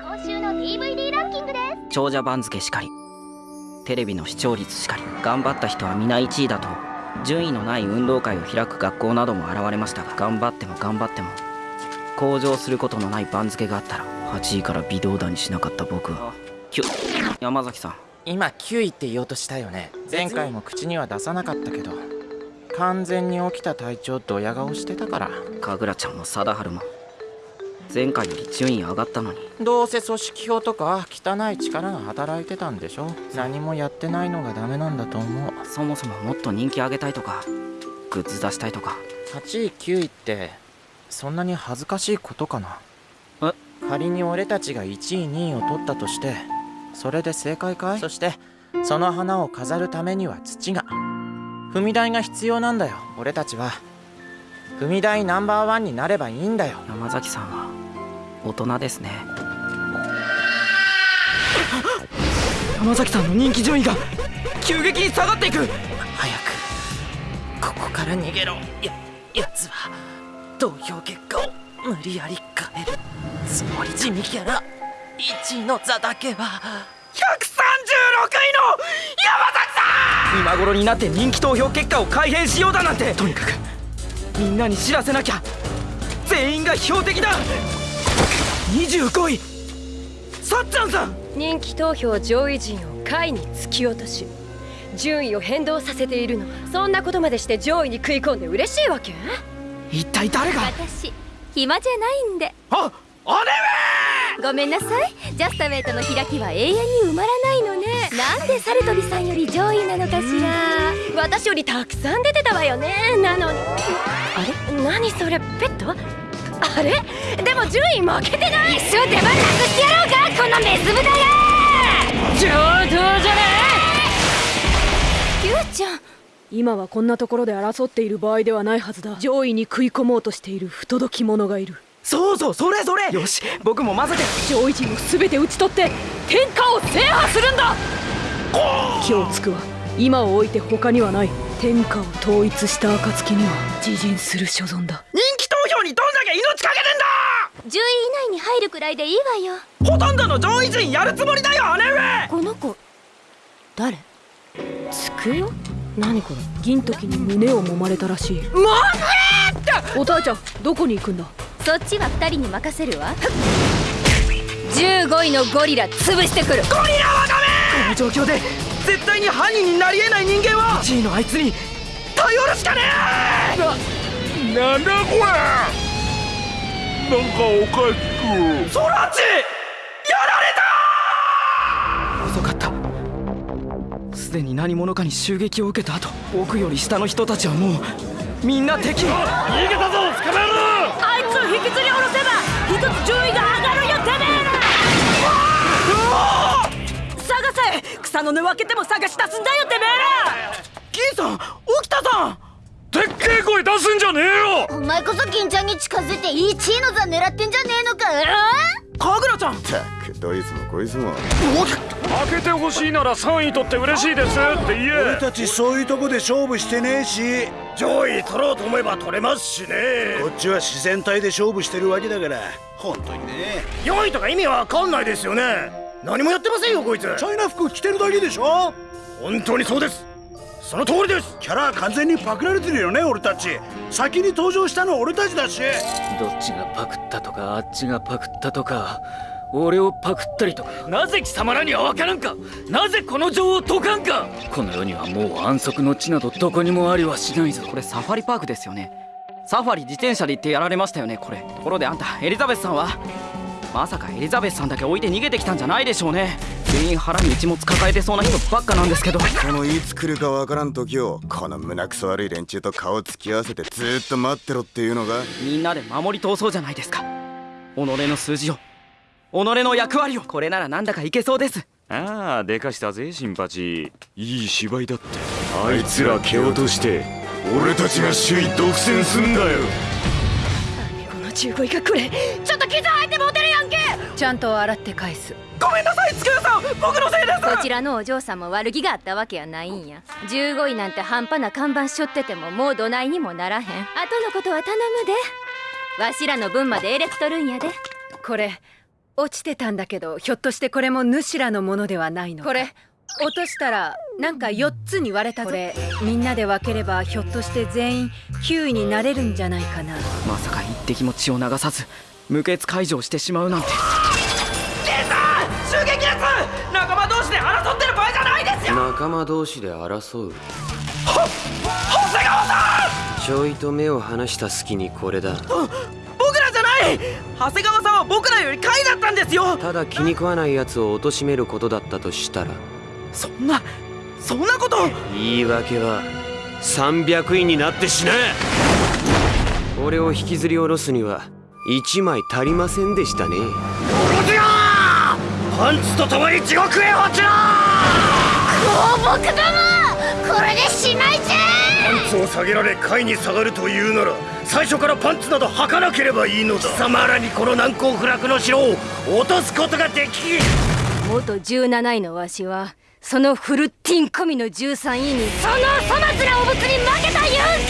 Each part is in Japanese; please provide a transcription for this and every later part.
今週の DVD ランキングです。長者番付しかり。テレビの視聴率しかり。頑張った人は皆1位だと。順位のない運動会を開く学校なども現れましたが頑張っても頑張っても。向上することのない番付があったら8位から微動だにしなかった僕は。山崎さん。今9位って言おうとしたよね。前回も口には出さなかったけど完全に起きた体調ドヤ顔してたから。神楽ちゃんも貞治も前回より順位上がったのに。どうせ組織票とか汚い力が働いてたんでしょ。何もやってないのがダメなんだと思う。そもそももっと人気上げたいとかグッズ出したいとか。8位9位ってそんなに恥ずかしいことかな。え？仮に俺たちが1位2位を取ったとしてそれで正解かい？そしてその花を飾るためには土が。踏み台が必要なんだよ俺たちは。踏み台ナンバーワンになればいいんだよ。山崎さんは大人ですね。山崎さんの人気順位が急激に下がっていく。早くここから逃げろ。ややつは投票結果を無理やり変えるつもり。地味キャラ1位の座だけは。136位の山崎さん！今頃になって人気投票結果を改変しようだなんて。とにかくみんなに知らせなきゃ。全員が標的だ25位。さっちゃんさん。人気投票上位陣を下位に突き落とし順位を変動させているのはそんなことまでして上位に食い込んで嬉しいわけ？一体誰が？私暇じゃないんで。あ姉ごめんなさい。ジャスタウェイとの開きは永遠に埋まらないのね。なんでサルトリさんより上位なのかしら。私よりたくさん出てたわよね。なのに。あれ？何それ？ペット？あれ？でも順位負けてない。一生出番なくしてやろうか？このメス豚が。上等じゃね？キューちゃん今はこんなところで争っている場合ではないはずだ。上位に食い込もうとしている不届き者がいる。そうそうそれそれ。よし僕も混ぜて。上位陣を全て討ち取って天下を制覇するんだ。気をつくわ。今を置いて他にはない。天下を統一した暁には自陣する所存だ。人にどんだけ命かけてん10位以内に入るくらいでいいわよ。だほとんどの上位陣やるつもりだよ姉上！この子誰？つくよ何これ？銀時に胸を揉まれたらしい。もおたえちゃんどこに行くんだ？そっちは2人に任せるわ。15位のゴリラ潰してくる。この状況で絶対に犯人になり得ない人間は1位のあいつに頼るしかねえななんだこれなんかおかしく。ソラチやられた!遅かった。すでに何者かに襲撃を受けた後僕より下の人たちはもうみんな敵。逃げたぞ捕まえろ!あいつを引きずり下ろせば一つ順位が上がるよてめえら!探せ草の根分けても探し出すんだよてめえら銀さん沖田さんでっけえ声出すんじゃねえよ！お前こそ銀ちゃんに近づいて1位の座狙ってんじゃねえのか？神楽ちゃん！ったくどいつもこいつも。開けてほしいなら3位取って嬉しいですって言え。俺たちそういうとこで勝負してねえし。上位取ろうと思えば取れますしね。こっちは自然体で勝負してるわけだから。本当にね。4位とか意味わかんないですよね。何もやってませんよこいつ。チャイナ服着てるだけでしょ？本当にそうですその通りです。キャラは完全にパクられてるよね俺たち。先に登場したのは俺たちだし。どっちがパクったとかあっちがパクったとか俺をパクったりとか。なぜ貴様らには分からんか？なぜこの情を解かんか？この世にはもう安息の地などどこにもありはしないぞ。これサファリパークですよね。サファリ自転車で行ってやられましたよねこれ。ところであんたエリザベスさんは？まさかエリザベスさんだけ置いて逃げてきたんじゃないでしょうね全員腹に一物抱えてそうな人ばっかなんですけど。このいつ来るかわからん時をこの胸くそ悪い連中と顔つき合わせてずーっと待ってろっていうのが。みんなで守り通そうじゃないですか。己の数字を己の役割を。これならなんだかいけそうです。ああでかしたぜ新八いい芝居だって。あいつら蹴落として俺たちが首位独占すんだよ。この15位がこれ。ちょっと傷入ってモテるやんけちゃんと洗って返す。ごめんなさいつくよさん。僕のせいです。こちらのお嬢さんも悪気があったわけやないんや。15位なんて半端な看板しょっててももうどないにもならへん。後のことは頼むで。わしらの分までエレクトるんやで。これ落ちてたんだけどひょっとしてこれも主らのものではないのこれ落としたらなんか4つに割れたぞこれみんなで分ければひょっとして全員9位になれるんじゃないかな？まさか一滴も血を流さず無血解除をしてしまうなんて襲撃です！仲間同士で争ってる場合じゃないですよ！仲間同士で争う？長谷川さちょいと目を離した隙にこれだ。僕らじゃない！長谷川さんは僕らより下位だったんですよ！ただ気に食わない奴を貶めることだったとしたら。そんなそんなこと！言い訳は300位になってしな俺を引きずり下ろすには1枚足りませんでしたねパンツと共に地獄へ落ちろ放牧ども！これでしまいじゃパンツを下げられ下位に下がるというなら最初からパンツなど履かなければいいのだ。貴様らにこの難攻不落の城を落とすことができ元17位のわしはそのフルッティン込みの13位にその粗末なお物に負けた言うん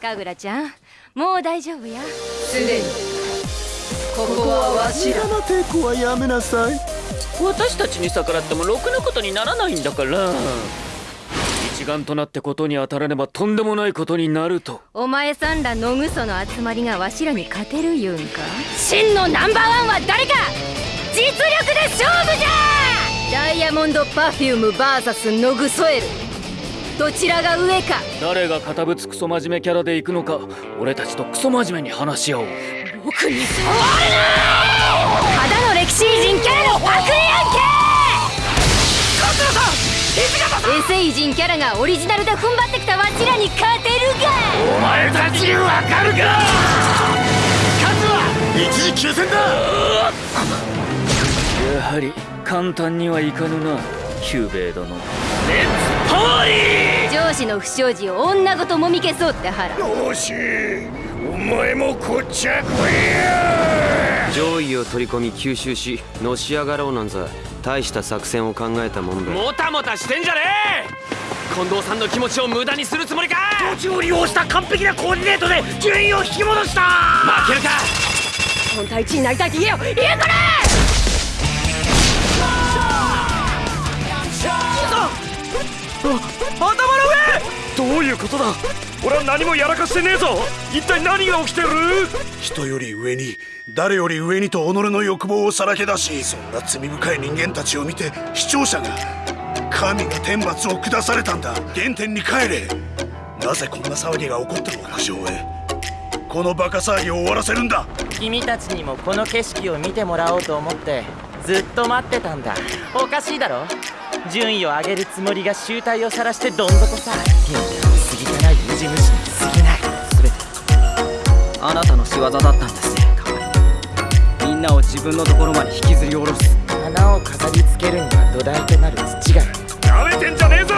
かい神楽ちゃんもう大丈夫や。すでにここはわしら。の抵抗はやめなさい。私たちに逆らってもろくなことにならないんだから。一丸となってことに当たらねばとんでもないことになると。お前さんらのぐその集まりがわしらに勝てる言うんか？真のナンバーワンは誰か！実力で勝負じゃ！ダイヤモンドパフューム VS ノグソエル。どちらが上か？誰が堅物クソ真面目キャラで行くのか俺たちとクソ真面目に話し合おう僕に触るなただの歴史偉人キャラのパクリやんけエセ偉人キャラがオリジナルで踏ん張ってきたわしらに勝てるがお前たちにわかるか勝つは一時休戦だ。やはり簡単にはいかぬな。ヒューベイ殿。レッツパーリ上司の不祥事を女ごともみ消そうって腹。ーよしお前もこっちゃ来いや上位を取り込み吸収しのし上がろうなんざ大した作戦を考えたもんだもたもたしてんじゃねえ！近藤さんの気持ちを無駄にするつもりか！土地を利用した完璧なコーディネートで順位を引き戻した！負けるか！本体1位になりたいって言えよ言えこれ！頭どういうことだ？俺は何もやらかしてねえぞ！一体何が起きてる？人より上に誰より上にと己の欲望をさらけ出しそんな罪深い人間たちを見て視聴者が神が天罰を下されたんだ。原点に帰れ。なぜこんな騒ぎが起こったのか上へこのバカ騒ぎを終わらせるんだ。君たちにもこの景色を見てもらおうと思ってずっと待ってたんだ。おかしいだろ？順位を上げるつもりが集大を晒してどん底さピン過ぎてない無地虫に過ぎない全て。あなたの仕業だったんですね。みんなを自分のところまで引きずり下ろす。花を飾りつけるには土台となる土が。なめてんじゃねえぞ。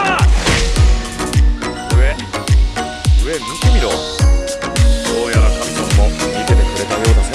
上上見てみろ。どうやら神様も見ててくれたようだ。